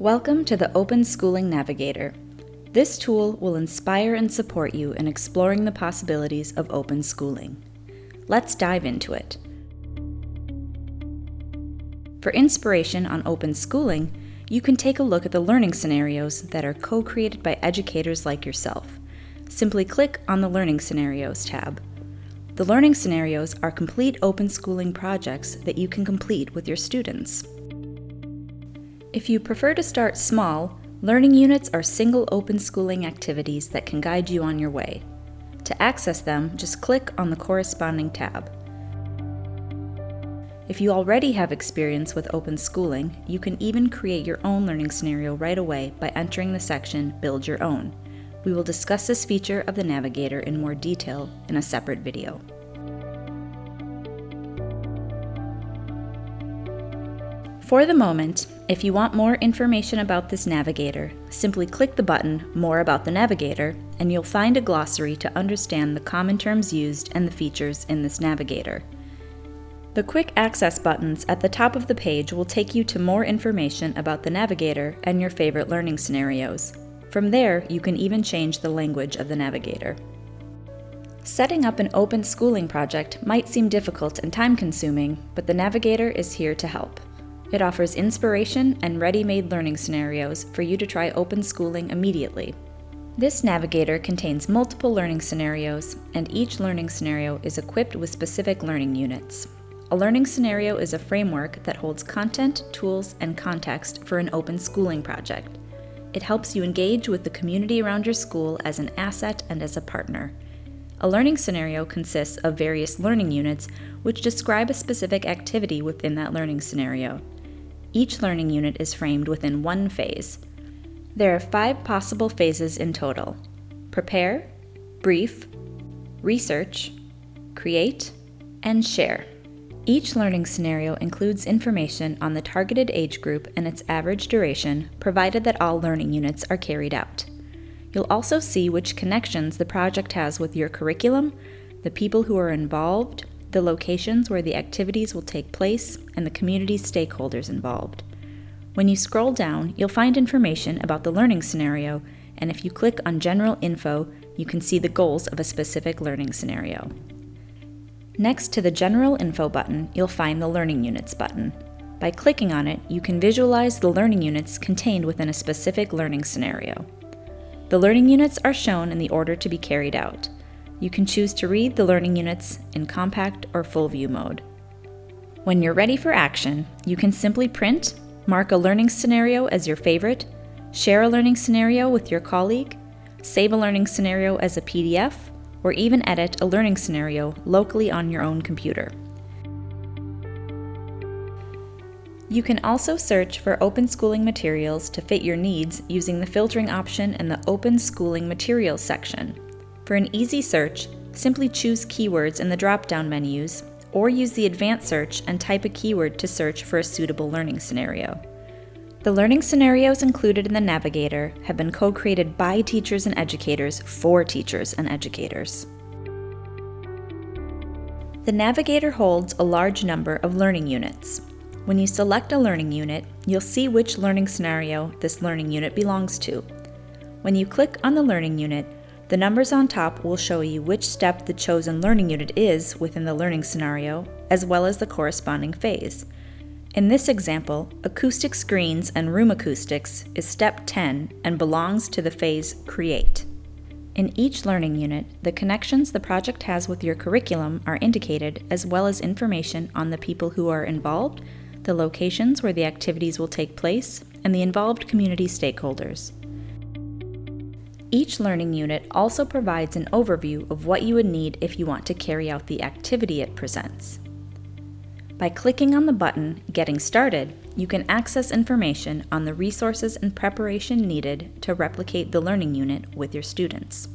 Welcome to the Open Schooling Navigator. This tool will inspire and support you in exploring the possibilities of open schooling. Let's dive into it. For inspiration on open schooling, you can take a look at the learning scenarios that are co-created by educators like yourself. Simply click on the Learning Scenarios tab. The learning scenarios are complete open schooling projects that you can complete with your students. If you prefer to start small, learning units are single open schooling activities that can guide you on your way. To access them, just click on the corresponding tab. If you already have experience with open schooling, you can even create your own learning scenario right away by entering the section Build Your Own. We will discuss this feature of the Navigator in more detail in a separate video. For the moment, if you want more information about this navigator, simply click the button More About the Navigator and you'll find a glossary to understand the common terms used and the features in this navigator. The quick access buttons at the top of the page will take you to more information about the navigator and your favorite learning scenarios. From there, you can even change the language of the navigator. Setting up an open schooling project might seem difficult and time consuming, but the navigator is here to help. It offers inspiration and ready-made learning scenarios for you to try open schooling immediately. This navigator contains multiple learning scenarios, and each learning scenario is equipped with specific learning units. A learning scenario is a framework that holds content, tools, and context for an open schooling project. It helps you engage with the community around your school as an asset and as a partner. A learning scenario consists of various learning units which describe a specific activity within that learning scenario. Each learning unit is framed within one phase. There are five possible phases in total prepare, brief, research, create, and share. Each learning scenario includes information on the targeted age group and its average duration, provided that all learning units are carried out. You'll also see which connections the project has with your curriculum, the people who are involved, the locations where the activities will take place, and the community stakeholders involved. When you scroll down, you'll find information about the learning scenario, and if you click on General Info, you can see the goals of a specific learning scenario. Next to the General Info button, you'll find the Learning Units button. By clicking on it, you can visualize the learning units contained within a specific learning scenario. The learning units are shown in the order to be carried out. You can choose to read the learning units in compact or full view mode. When you're ready for action, you can simply print, mark a learning scenario as your favorite, share a learning scenario with your colleague, save a learning scenario as a PDF, or even edit a learning scenario locally on your own computer. You can also search for open schooling materials to fit your needs using the filtering option in the Open Schooling Materials section. For an easy search, simply choose keywords in the drop-down menus, or use the advanced search and type a keyword to search for a suitable learning scenario. The learning scenarios included in the Navigator have been co-created by teachers and educators for teachers and educators. The Navigator holds a large number of learning units. When you select a learning unit, you'll see which learning scenario this learning unit belongs to. When you click on the learning unit, the numbers on top will show you which step the chosen learning unit is within the learning scenario, as well as the corresponding phase. In this example, acoustic screens and room acoustics is step 10 and belongs to the phase Create. In each learning unit, the connections the project has with your curriculum are indicated as well as information on the people who are involved, the locations where the activities will take place, and the involved community stakeholders. Each learning unit also provides an overview of what you would need if you want to carry out the activity it presents. By clicking on the button Getting Started, you can access information on the resources and preparation needed to replicate the learning unit with your students.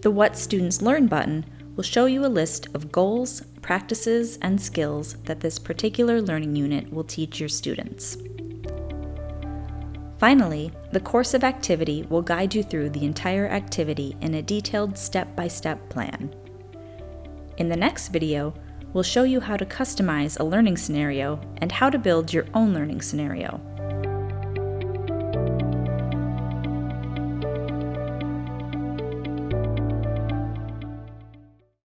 The What Students Learn button will show you a list of goals, practices, and skills that this particular learning unit will teach your students. Finally, the course of activity will guide you through the entire activity in a detailed step-by-step -step plan. In the next video, we'll show you how to customize a learning scenario and how to build your own learning scenario.